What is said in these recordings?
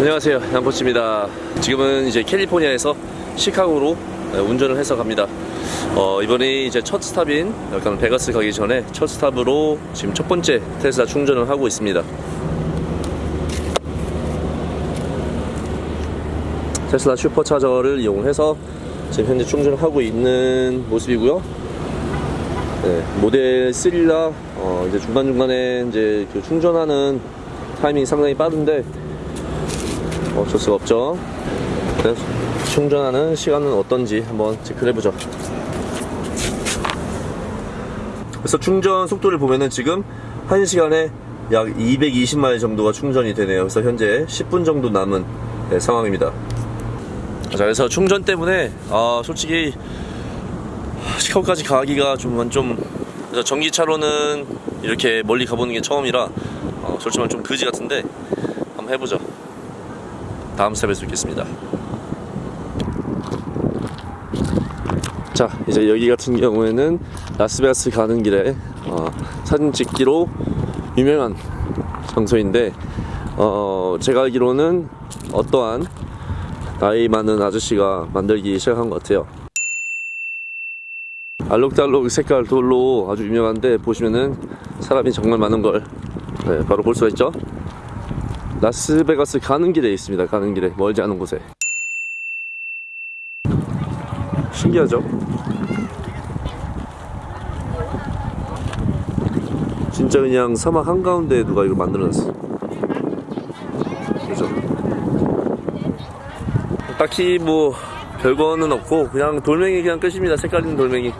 안녕하세요. 양포치입니다. 지금은 이제 캘리포니아에서 시카고로 네, 운전을 해서 갑니다. 어, 이번이 이제 첫 스탑인 약간 베가스 가기 전에 첫 스탑으로 지금 첫 번째 테슬라 충전을 하고 있습니다. 테슬라 슈퍼차저를 이용해서 지금 현재 충전을 하고 있는 모습이고요. 네, 모델 3라 어, 이제 중간중간에 이제 그 충전하는 타이밍이 상당히 빠른데 어쩔 수가 없죠. 충전하는 시간은 어떤지 한번 체크를 해보죠. 그래서 충전 속도를 보면은 지금 1시간에 약 220마일 정도가 충전이 되네요. 그래서 현재 10분 정도 남은 네, 상황입니다. 자, 그래서 충전 때문에 아, 솔직히 시카고까지 가기가 좀, 좀 그래서 전기차로는 이렇게 멀리 가보는 게 처음이라 어, 솔직히 좀 그지 같은데 한번 해보죠. 다음 스텝에 뵙겠습니다. 자, 이제 여기 같은 경우에는 라스베가스 가는 길에 어, 사진 찍기로 유명한 장소인데 어, 제가 알기로는 어떠한 나이 많은 아저씨가 만들기 시작한 것 같아요. 알록달록 색깔 돌로 아주 유명한데 보시면은 사람이 정말 많은 걸 네, 바로 볼 수가 있죠. 라스베가스 가는 길에 있습니다. 가는 길에 멀지 않은 곳에 신기하죠? 진짜 그냥 사막 한가운데 누가 이걸 만들어놨어. 그죠? 딱히 뭐 별거는 없고 그냥 돌멩이 그냥 끝입니다. 색깔 있는 돌멩이.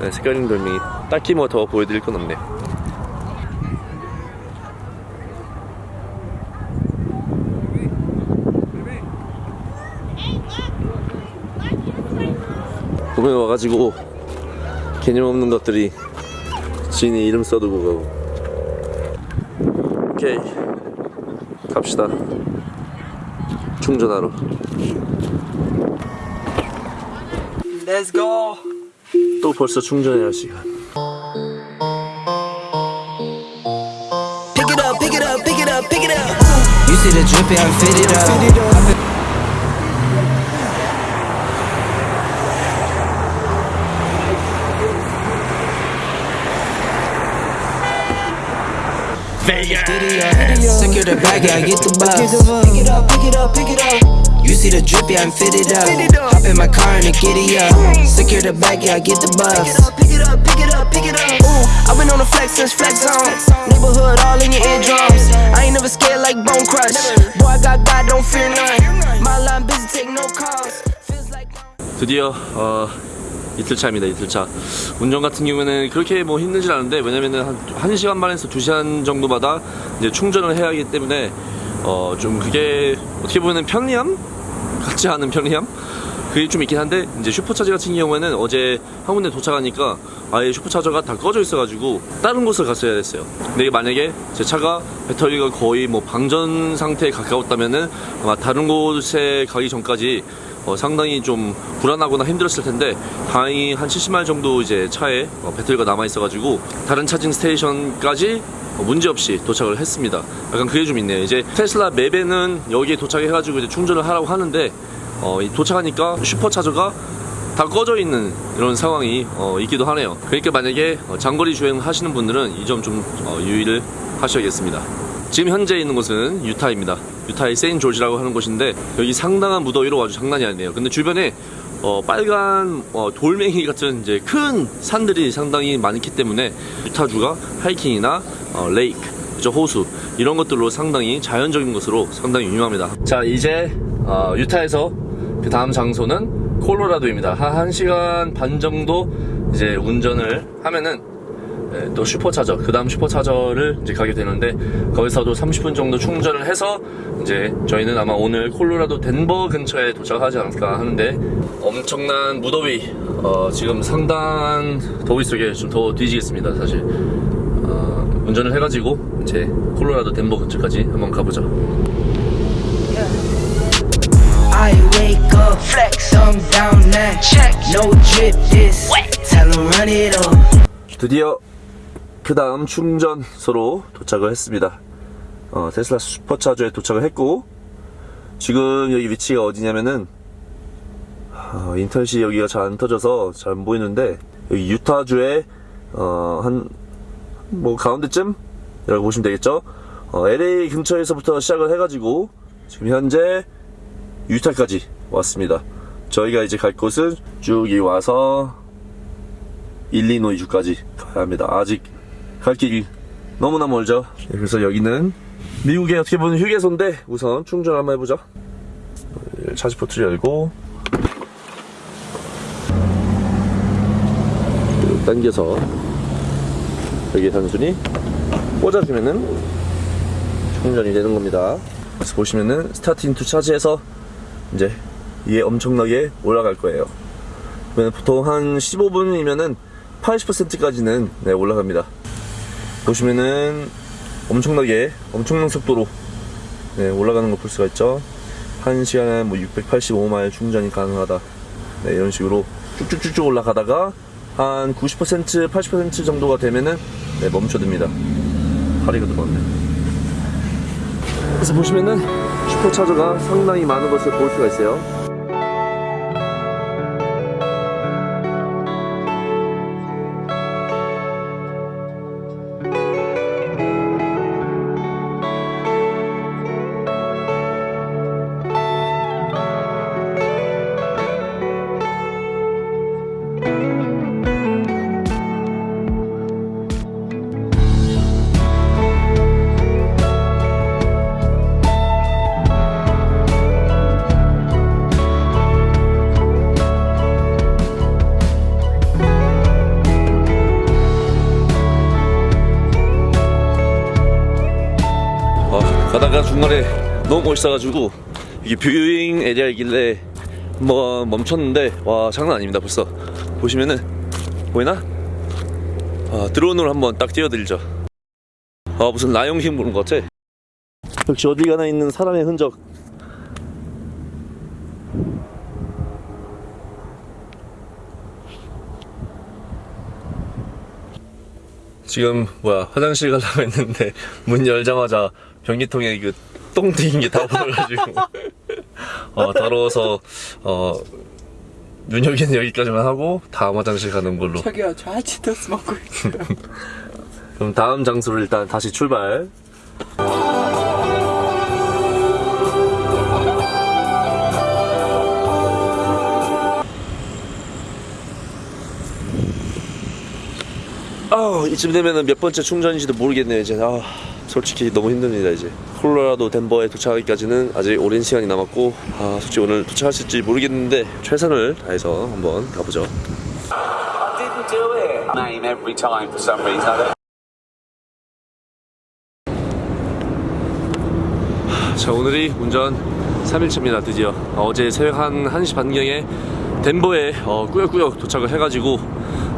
네, 색깔 있는 돌멩이. 딱히 뭐 더 보여드릴 건 없네요. 보면 와가지고 개념 없는 것들이 지인이 이름 써두고 가고 오케이 갑시다 충전하러 Let's go. 또 벌써 충전해야 할 시간 Pick it up, pick it up, pick it up, pick it up. You see the drippy, I fit it up. Diddy up. Secure the bag, yeah, I get the bus. Pick it up, pick it up, pick it up. You see the drippy, I'm fitted up. Hop in my car and a giddy up. Secure the bag, yeah, I get the Pick it bus. up, pick it up, pick it up, pick it up. Ooh, I've been on the flex since flex on. Neighborhood all in your eardrums. I ain't never scared like Bone Crush. Boy, I got God, don't fear none. My line busy, take no calls. Feels like. 드디어 어, 이틀 차입니다. 이틀 차. 운전 같은 경우에는 그렇게 뭐 힘들진 않은데 왜냐면은 한 1시간 반에서 2시간 정도마다 이제 충전을 해야 하기 때문에 어, 좀 그게 어떻게 보면 편리함 같지 않은 편리함 그게 좀 있긴 한데 이제 슈퍼차저 같은 경우에는 어제 한 군데 도착하니까 아예 슈퍼차저가 다 꺼져 있어가지고 다른 곳을 갔어야 됐어요. 근데 만약에 제 차가 배터리가 거의 뭐 방전 상태에 가까웠다면은 아마 다른 곳에 가기 전까지 어, 상당히 좀 불안하거나 힘들었을 텐데 다행히 한 70마일 정도 이제 차에 어, 배터리가 남아 있어가지고 다른 차징 스테이션까지 어, 문제없이 도착을 했습니다. 약간 그게 좀 있네요. 이제 테슬라 맵에는 여기에 도착해가지고 이제 충전을 하라고 하는데 어, 이 도착하니까 슈퍼차저가 다 꺼져 있는 이런 상황이 어, 있기도 하네요. 그러니까 만약에 어, 장거리 주행 하시는 분들은 이 점좀 어, 유의를 하셔야겠습니다. 지금 현재 있는 곳은 유타입니다. 유타의 세인 조지라고 하는 곳인데 여기 상당한 무더위로 아주 장난이 아니에요. 근데 주변에 어, 빨간 어, 돌멩이 같은 이제 큰 산들이 상당히 많기 때문에 유타주가 하이킹이나 어, 레이크, 호수 이런 것들로 상당히 자연적인 것으로 상당히 유명합니다. 자 이제 어, 유타에서 그 다음 장소는 콜로라도입니다. 한 1시간 반 정도 이제 운전을 하면은 네, 또 슈퍼차저, 그 다음 슈퍼차저를 이제 가게 되는데, 거기서도 30분 정도 충전을 해서, 이제 저희는 아마 오늘 콜로라도 덴버 근처에 도착하지 않을까 하는데, 엄청난 무더위, 어, 지금 상당한 더위 속에 좀 더 뒤지겠습니다, 사실. 어, 운전을 해가지고, 이제 콜로라도 덴버 근처까지 한번 가보죠. I wake up, flex, thumb down now. Check, no drip this. Tell 'em run it up. 드디어 그 다음 충전소로 도착을 했습니다. 어, 테슬라 슈퍼차저에 도착을 했고 지금 여기 위치가 어디냐면은 어, 인터넷이 여기가 잘 안 터져서 잘 안 보이는데 여기 유타주의 어, 한뭐 가운데쯤 이라고 보시면 되겠죠. 어, LA 근처에서부터 시작을 해가지고 지금 현재 유타까지 왔습니다. 저희가 이제 갈 곳은 쭉 이 와서 일리노이주까지 가야 합니다. 아직 갈 길이 너무나 멀죠. 네, 그래서 여기는 미국의 어떻게 보면 휴게소인데 우선 충전 한번 해보죠. 차지 포트를 열고 당겨서 여기 단순히 꽂아주면은 충전이 되는 겁니다. 그래서 보시면은 starting to charge해서 이제 이게 엄청나게 올라갈 거예요. 보통 한 15분이면은 80%까지는 네, 올라갑니다. 보시면은 엄청나게 엄청난 속도로 네, 올라가는 거볼 수가 있죠. 한 시간에 뭐 685마일 충전이 가능하다. 네, 이런 식으로 쭉쭉쭉쭉 올라가다가 한 90% 80% 정도가 되면은 네, 멈춰듭니다. 파리가 들어왔네. 그래서 보시면은 슈퍼차저가 상당히 많은 것을 볼 수가 있어요. 너무 멋있어가지고 이게 viewing area이길래 한번 멈췄는데 와 장난 아닙니다 벌써. 보시면은 보이나? 아, 드론으로 한번 딱 띄워드리죠. 아 무슨 라이온킹 보는 것 같아. 역시 어디 가나 있는 사람의 흔적. 지금 뭐야 화장실 가려고 했는데 문 열자마자 변기통에 그 똥 튀긴 게다 보여가지고. 어 더러워서 어 눈여기는 여기까지만 하고 다음 화장실 가는 걸로. 저기요 저 하치토스 먹고 있어요 그럼 다음 장소로 일단 다시 출발. 아 이쯤 되면은 몇 번째 충전인지도 모르겠네요 이제. 아 솔직히 너무 힘듭니다 이제. 콜로라도 덴버에 도착하기까지는 아직 오랜 시간이 남았고 아 솔직히 오늘 도착할 수 있을지 모르겠는데 최선을 다해서 한번 가보죠. 자 오늘이 운전 3일차입니다 드디어. 어, 어제 새벽 한 1시 반경에 덴버에 어, 꾸역꾸역 도착을 해가지고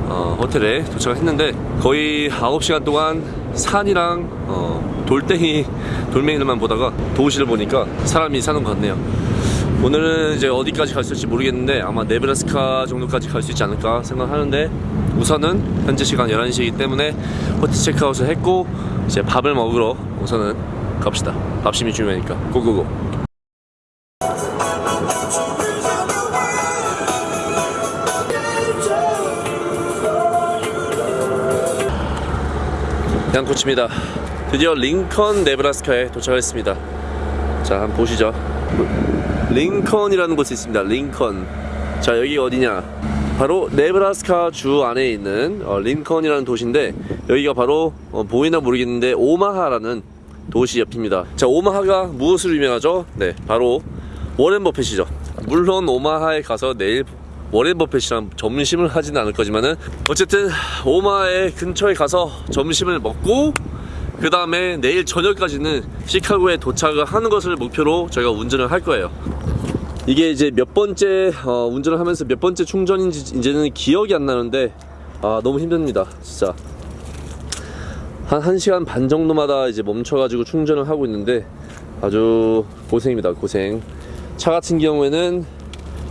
어, 호텔에 도착을 했는데 거의 9시간 동안 산이랑 어, 돌덩이 돌멩이들만 보다가 도시를 보니까 사람이 사는 것 같네요. 오늘은 이제 어디까지 갈 수 있을지 모르겠는데 아마 네브라스카 정도까지 갈 수 있지 않을까 생각하는데 우선은 현재 시간 11시이기 때문에 호텔 체크아웃을 했고 이제 밥을 먹으러 우선은 갑시다. 밥심이 중요하니까. 고고고 양코치입니다. 드디어 링컨 네브라스카에 도착했습니다. 자 한번 보시죠. 링컨이라는 곳이 있습니다. 링컨. 자 여기 어디냐? 바로 네브라스카 주 안에 있는 어, 링컨이라는 도시인데 여기가 바로 어, 보이나 모르겠는데 오마하라는 도시 옆입니다. 자 오마하가 무엇으로 유명하죠? 네 바로 워렌 버핏이죠. 물론 오마하에 가서 내일 워렌 버핏이랑 점심을 하지는 않을 거지만은 어쨌든 오마하의 근처에 가서 점심을 먹고 그 다음에 내일 저녁까지는 시카고에 도착을 하는 것을 목표로 저희가 운전을 할 거예요. 이게 이제 몇 번째 어, 운전을 하면서 몇 번째 충전인지 이제는 기억이 안 나는데 아 너무 힘듭니다 진짜 한 1시간 반 정도마다 이제 멈춰가지고 충전을 하고 있는데 아주 고생입니다 고생 차 같은 경우에는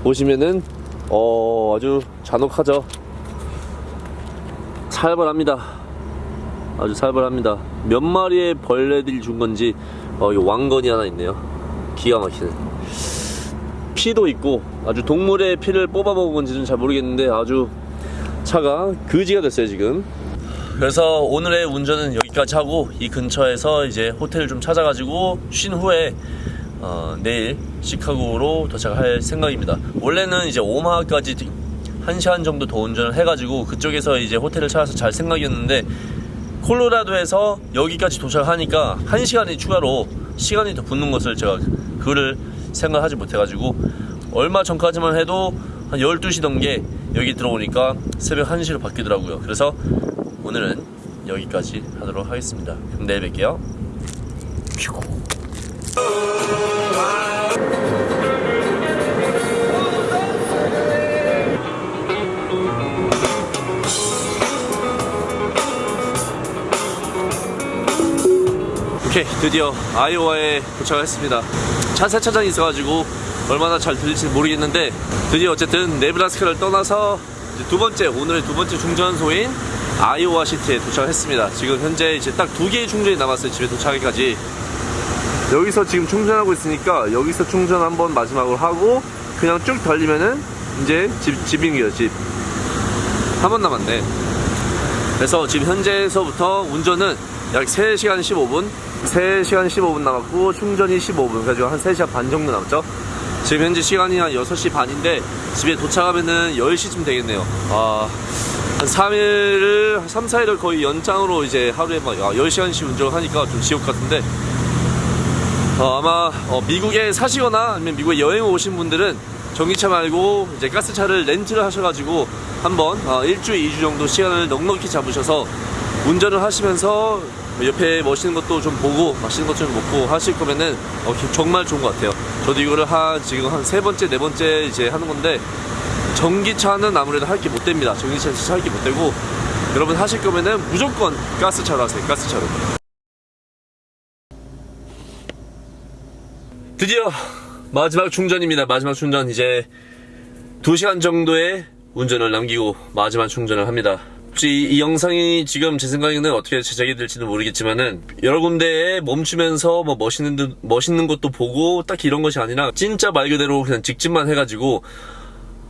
보시면은 어 아주 잔혹하죠? 살벌합니다. 아주 살벌합니다. 몇 마리의 벌레들이 준 건지 어, 이 왕건이 하나 있네요. 기가 막히네. 피도 있고 아주 동물의 피를 뽑아 먹은 건지는 잘 모르겠는데 아주 차가 그지가 됐어요 지금. 그래서 오늘의 운전은 여기까지 하고 이 근처에서 이제 호텔을 좀 찾아가지고 쉰 후에 어, 내일 시카고로 도착할 생각입니다. 원래는 이제 오마하까지 1시간 정도 더 운전을 해가지고 그쪽에서 이제 호텔을 찾아서 잘 생각이었는데 콜로라도에서 여기까지 도착하니까 1시간이 추가로 시간이 더 붙는 것을 제가 그거를 생각하지 못해가지고 얼마 전까지만 해도 한 12시 넘게 여기 들어오니까 새벽 1시로 바뀌더라고요. 그래서 오늘은 여기까지 하도록 하겠습니다. 그럼 내일 뵐게요. 오케이 드디어 아이오와에 도착했습니다. 차 세차장이 있어가지고 얼마나 잘 들릴지 모르겠는데 드디어 어쨌든 네브라스카를 떠나서 두 번째 오늘의 두 번째 충전소인 아이오와 시티에 도착했습니다. 지금 현재 이제 딱 두 개의 충전이 남았어요 집에 도착하기까지. 여기서 지금 충전하고 있으니까 여기서 충전 한번 마지막으로 하고 그냥 쭉 달리면은 이제 집, 집인게요 집. 한 번 남았네. 그래서 지금 현재에서부터 운전은 약 3시간 15분 3시간 15분 남았고 충전이 15분. 그래가지고 한 3시간 반 정도 남았죠? 지금 현재 시간이 한 6시 반인데 집에 도착하면은 10시쯤 되겠네요. 아, 한 3일을 3, 4일을 거의 연장으로 이제 하루에 막 10시간씩 운전을 하니까 좀 지옥 같은데. 어, 아마 어, 미국에 사시거나 아니면 미국에 여행 오신 분들은 전기차 말고 이제 가스차를 렌트를 하셔가지고 한번 어, 일주일, 2주 정도 시간을 넉넉히 잡으셔서 운전을 하시면서 옆에 멋있는 것도 좀 보고 맛있는 것 좀 먹고 하실 거면은 어, 정말 좋은 것 같아요. 저도 이거를 한 지금 한 세 번째, 네 번째 이제 하는 건데 전기차는 아무래도 할 게 못 됩니다. 전기차는 진짜 할 게 못 되고 여러분 하실 거면은 무조건 가스차로 하세요. 가스차로. 드디어 마지막 충전입니다. 마지막 충전 이제 2시간 정도의 운전을 남기고 마지막 충전을 합니다. 이, 이 영상이 지금 제 생각에는 어떻게 제작이 될지는 모르겠지만은 여러 군데에 멈추면서 뭐 멋있는 듯- 멋있는 것도 보고 딱 이런 것이 아니라 진짜 말 그대로 그냥 직진만 해가지고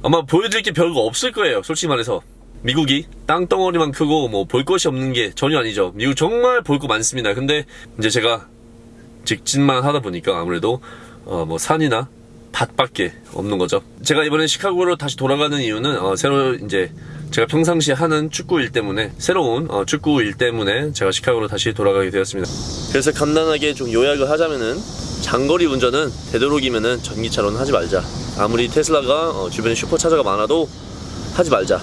아마 보여드릴 게 별거 없을 거예요. 솔직히 말해서. 미국이 땅덩어리만 크고 뭐 볼 것이 없는 게 전혀 아니죠. 미국 정말 볼 거 많습니다. 근데 이제 제가 직진만 하다 보니까 아무래도 어 뭐 산이나 밭밖에 없는 거죠. 제가 이번에 시카고로 다시 돌아가는 이유는 어 새로 이제 제가 평상시에 하는 축구 일 때문에 새로운 어 축구 일 때문에 제가 시카고로 다시 돌아가게 되었습니다. 그래서 간단하게 좀 요약을 하자면은 장거리 운전은 되도록이면은 전기차로는 하지 말자. 아무리 테슬라가 어 주변에 슈퍼차저가 많아도 하지 말자.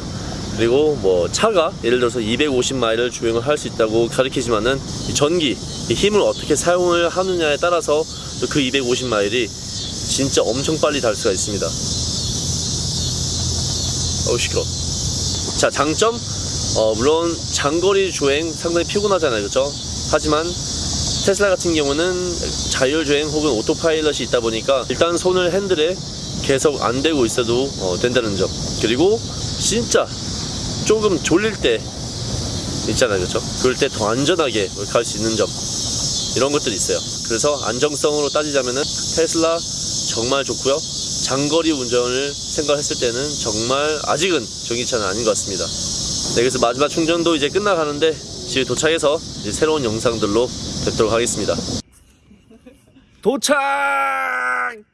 그리고 뭐 차가 예를 들어서 250마일을 주행을 할 수 있다고 가리키지만은 이 전기 이 힘을 어떻게 사용을 하느냐에 따라서 또그 250마일이 진짜 엄청 빨리 달 수가 있습니다. 어우 시끄러. 자 장점? 어, 물론 장거리 주행 상당히 피곤하잖아요, 그렇죠? 하지만 테슬라 같은 경우는 자율주행 혹은 오토파일럿이 있다 보니까 일단 손을 핸들에 계속 안 대고 있어도 어, 된다는 점. 그리고 진짜 조금 졸릴 때 있잖아요. 그렇죠? 그럴 때 더 안전하게 갈 수 있는 점. 이런 것들이 있어요. 그래서 안정성으로 따지자면은 테슬라 정말 좋고요 장거리 운전을 생각했을 때는 정말 아직은 전기차는 아닌 것 같습니다 네, 그래서 마지막 충전도 이제 끝나가는데 집에 도착해서 이제 새로운 영상들로 뵙도록 하겠습니다. 도착!